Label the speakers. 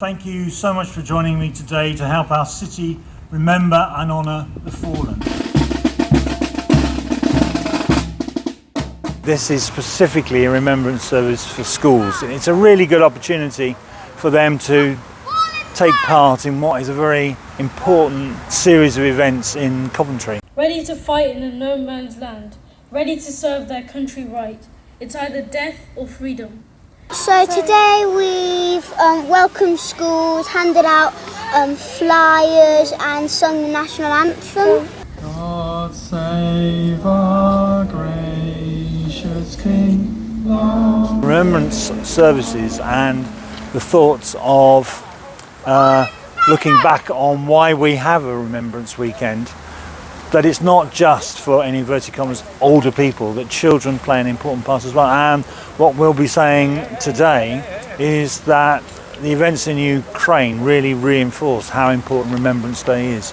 Speaker 1: Thank you so much for joining me today to help our city remember and honour the fallen. This is specifically a remembrance service for schools. It's a really good opportunity for them to take part in what is a very important series of events in Coventry.
Speaker 2: ready to fight in a no man's land, ready to serve their country right. It's either death or freedom.
Speaker 3: So today we've um, welcomed schools, handed out um, flyers and sung the national anthem.
Speaker 4: God save our gracious King, Lord.
Speaker 1: Remembrance services and the thoughts of uh, looking back on why we have a Remembrance Weekend that it's not just for in inverted commas older people that children play an important part as well and what we'll be saying today is that the events in Ukraine really reinforce how important Remembrance Day is.